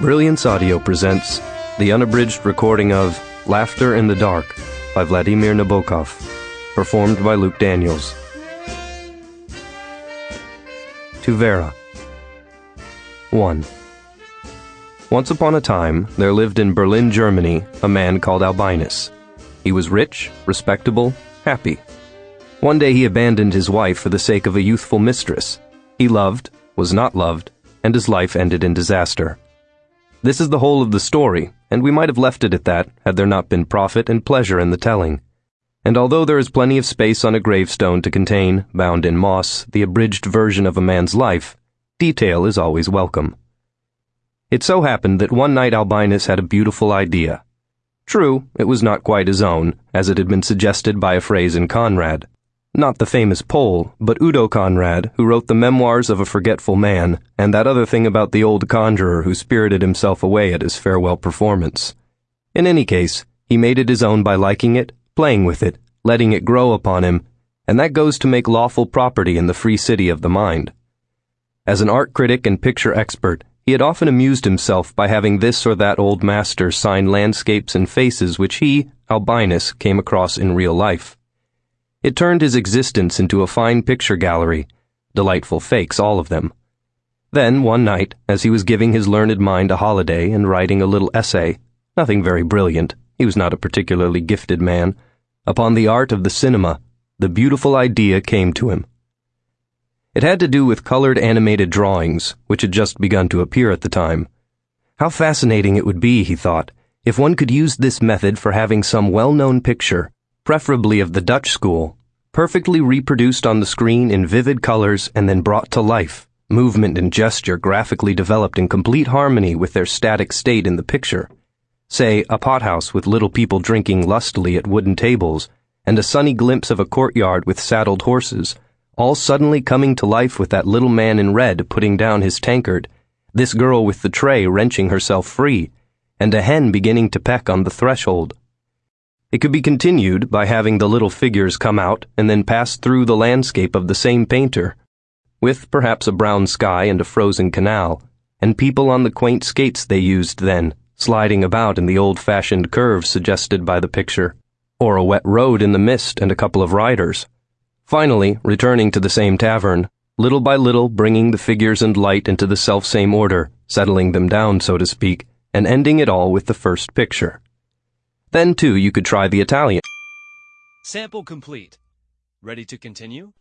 Brilliance Audio presents the unabridged recording of Laughter in the Dark by Vladimir Nabokov, performed by Luke Daniels. To Vera. 1. Once upon a time, there lived in Berlin, Germany, a man called Albinus. He was rich, respectable, happy. One day he abandoned his wife for the sake of a youthful mistress. He loved, was not loved, and his life ended in disaster. This is the whole of the story, and we might have left it at that had there not been profit and pleasure in the telling. And although there is plenty of space on a gravestone to contain, bound in moss, the abridged version of a man's life, detail is always welcome. It so happened that one night Albinus had a beautiful idea. True, it was not quite his own, as it had been suggested by a phrase in Conrad. Not the famous Pole, but Udo Conrad, who wrote the Memoirs of a Forgetful Man, and that other thing about the old conjurer who spirited himself away at his farewell performance. In any case, he made it his own by liking it, playing with it, letting it grow upon him, and that goes to make lawful property in the free city of the mind. As an art critic and picture expert, he had often amused himself by having this or that old master sign landscapes and faces which he, Albinus, came across in real life. It turned his existence into a fine picture gallery, delightful fakes, all of them. Then, one night, as he was giving his learned mind a holiday and writing a little essay, nothing very brilliant, he was not a particularly gifted man, upon the art of the cinema, the beautiful idea came to him. It had to do with colored animated drawings, which had just begun to appear at the time. How fascinating it would be, he thought, if one could use this method for having some well known picture preferably of the Dutch school, perfectly reproduced on the screen in vivid colors and then brought to life, movement and gesture graphically developed in complete harmony with their static state in the picture. Say, a pothouse with little people drinking lustily at wooden tables, and a sunny glimpse of a courtyard with saddled horses, all suddenly coming to life with that little man in red putting down his tankard, this girl with the tray wrenching herself free, and a hen beginning to peck on the threshold. It could be continued by having the little figures come out and then pass through the landscape of the same painter, with perhaps a brown sky and a frozen canal, and people on the quaint skates they used then, sliding about in the old fashioned curves suggested by the picture, or a wet road in the mist and a couple of riders. Finally, returning to the same tavern, little by little bringing the figures and light into the self-same order, settling them down, so to speak, and ending it all with the first picture. Then, too, you could try the Italian. Sample complete. Ready to continue?